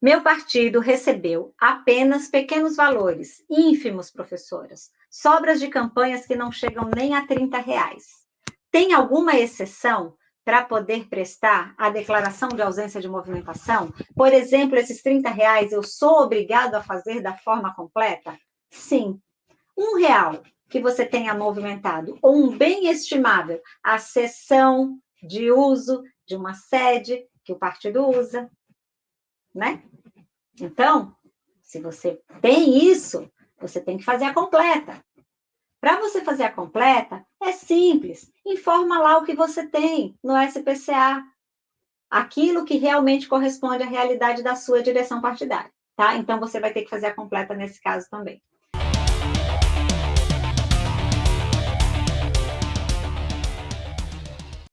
Meu partido recebeu apenas pequenos valores, ínfimos, professoras, sobras de campanhas que não chegam nem a 30 reais. Tem alguma exceção para poder prestar a declaração de ausência de movimentação? Por exemplo, esses 30 reais eu sou obrigado a fazer da forma completa? Sim. Um real que você tenha movimentado, ou um bem estimável, a cessão de uso de uma sede que o partido usa, né? Então, se você tem isso, você tem que fazer a completa. Para você fazer a completa, é simples. Informa lá o que você tem no SPCA. Aquilo que realmente corresponde à realidade da sua direção partidária, tá? Então, você vai ter que fazer a completa nesse caso também.